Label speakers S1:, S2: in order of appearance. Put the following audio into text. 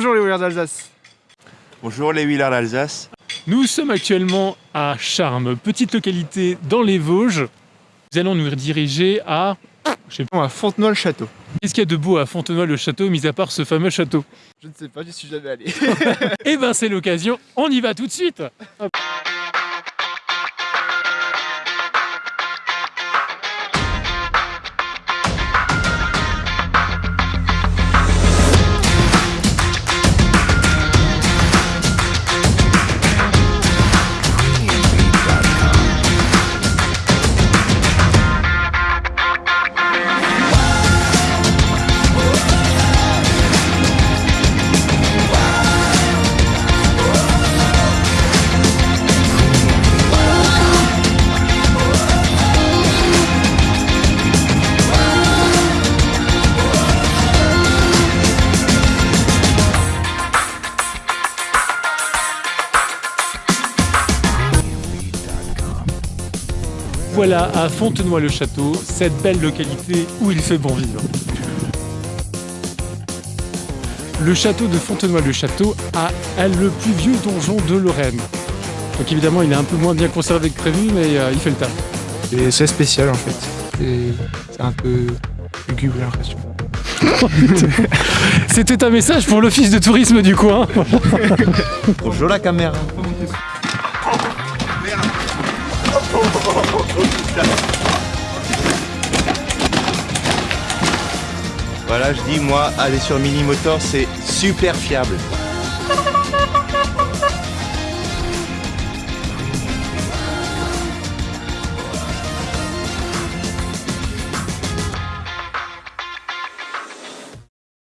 S1: Bonjour les Wheelers d'Alsace.
S2: Bonjour les Wheelers d'Alsace.
S3: Nous sommes actuellement à Charmes, petite localité dans les Vosges. Nous allons nous rediriger à...
S1: Je sais pas, à Fontenoy-le-Château.
S3: Qu'est-ce qu'il y a de beau à Fontenoy-le-Château, mis à part ce fameux château?
S1: Je ne sais pas, j'y suis jamais allé.
S3: Eh ben c'est l'occasion, on y va tout de suite Hop. Voilà à Fontenoy-le-Château, cette belle localité où il fait bon vivre. Le château de Fontenoy-le-Château a le plus vieux donjon de Lorraine. Donc évidemment il est un peu moins bien conservé que prévu mais euh, il fait le taf.
S1: Et c'est spécial en fait. C'est- C'est un peu lugubre j'ai l'impression.
S3: C'était un message pour l'office de tourisme du coin.
S2: Bonjour la caméra. Voilà, je dis moi, aller sur Mini Motor, c'est super fiable.